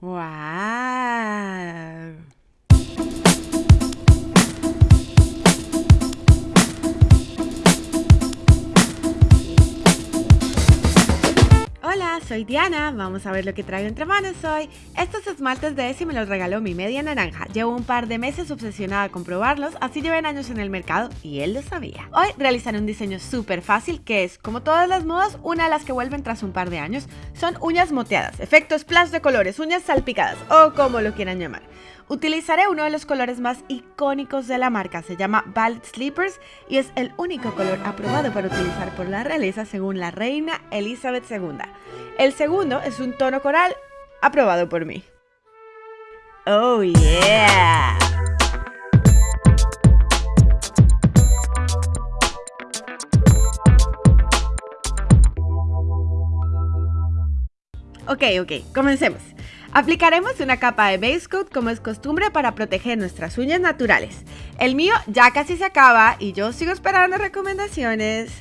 ¡Wow! Soy Diana, vamos a ver lo que traigo entre manos hoy. Estos esmaltes de Essie me los regaló mi media naranja. Llevo un par de meses obsesionada con probarlos, así lleven años en el mercado y él lo sabía. Hoy realizaré un diseño súper fácil que es, como todas las modas, una de las que vuelven tras un par de años. Son uñas moteadas, efectos splash de colores, uñas salpicadas o como lo quieran llamar. Utilizaré uno de los colores más icónicos de la marca, se llama Ballet Sleepers y es el único color aprobado para utilizar por la realeza según la reina Elizabeth II. El segundo es un tono coral aprobado por mí. ¡Oh, yeah! Ok, ok, comencemos. Aplicaremos una capa de base coat como es costumbre para proteger nuestras uñas naturales. El mío ya casi se acaba y yo sigo esperando recomendaciones.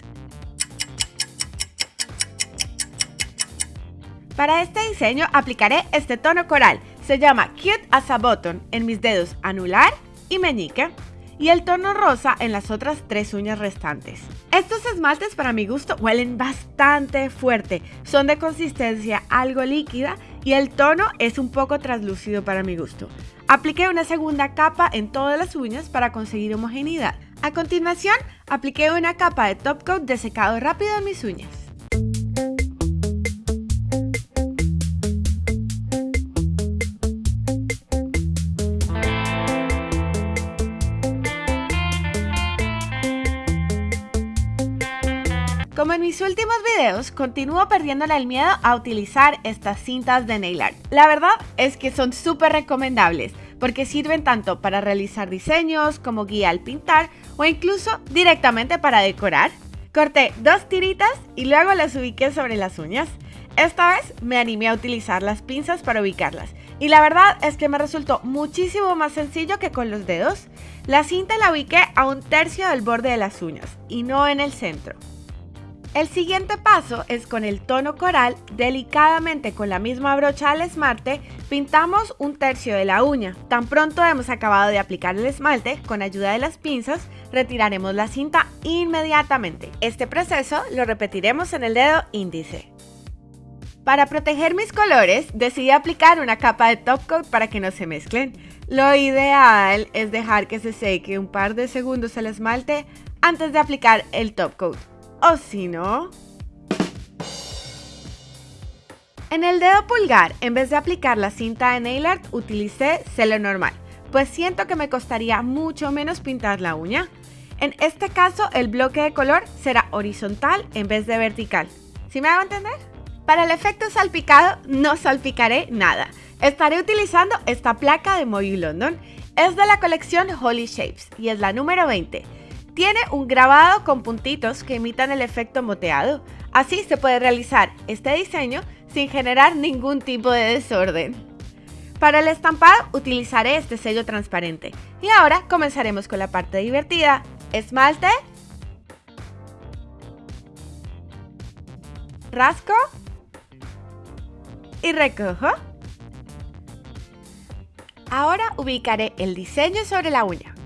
Para este diseño aplicaré este tono coral. Se llama Cute as a Button en mis dedos anular y meñique y el tono rosa en las otras tres uñas restantes. Estos esmaltes para mi gusto huelen bastante fuerte, son de consistencia algo líquida y el tono es un poco translúcido para mi gusto. Apliqué una segunda capa en todas las uñas para conseguir homogeneidad. A continuación, apliqué una capa de top coat de secado rápido en mis uñas. Como en mis últimos videos, continúo perdiéndole el miedo a utilizar estas cintas de nail art. La verdad es que son súper recomendables porque sirven tanto para realizar diseños como guía al pintar o incluso directamente para decorar. Corté dos tiritas y luego las ubiqué sobre las uñas. Esta vez me animé a utilizar las pinzas para ubicarlas y la verdad es que me resultó muchísimo más sencillo que con los dedos. La cinta la ubiqué a un tercio del borde de las uñas y no en el centro. El siguiente paso es con el tono coral, delicadamente con la misma brocha al esmalte, pintamos un tercio de la uña. Tan pronto hemos acabado de aplicar el esmalte, con ayuda de las pinzas, retiraremos la cinta inmediatamente. Este proceso lo repetiremos en el dedo índice. Para proteger mis colores, decidí aplicar una capa de top coat para que no se mezclen. Lo ideal es dejar que se seque un par de segundos el esmalte antes de aplicar el top coat o si no... En el dedo pulgar, en vez de aplicar la cinta de nail art, utilicé celo normal, pues siento que me costaría mucho menos pintar la uña. En este caso, el bloque de color será horizontal en vez de vertical. ¿Sí me hago entender? Para el efecto salpicado, no salpicaré nada. Estaré utilizando esta placa de Moyu London. Es de la colección Holy Shapes y es la número 20. Tiene un grabado con puntitos que imitan el efecto moteado. Así se puede realizar este diseño sin generar ningún tipo de desorden. Para el estampado utilizaré este sello transparente. Y ahora comenzaremos con la parte divertida. Esmalte. Rasco. Y recojo. Ahora ubicaré el diseño sobre la uña.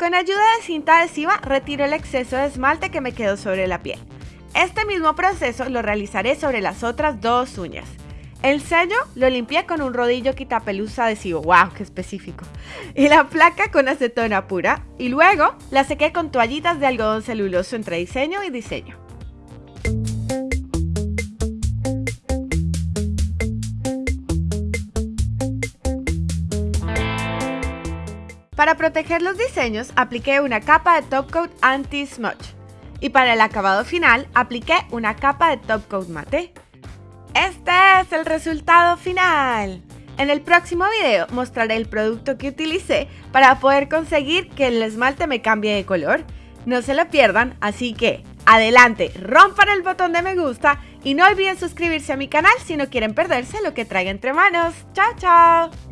Con ayuda de cinta adhesiva retiro el exceso de esmalte que me quedó sobre la piel. Este mismo proceso lo realizaré sobre las otras dos uñas. El sello lo limpié con un rodillo quitapelusa adhesivo, wow, qué específico. Y la placa con acetona pura. Y luego la sequé con toallitas de algodón celuloso entre diseño y diseño. Para proteger los diseños, apliqué una capa de top coat anti-smudge. Y para el acabado final, apliqué una capa de top coat mate. Este es el resultado final. En el próximo video mostraré el producto que utilicé para poder conseguir que el esmalte me cambie de color. No se lo pierdan, así que adelante, rompan el botón de me gusta y no olviden suscribirse a mi canal si no quieren perderse lo que traiga entre manos. ¡Chao, chao!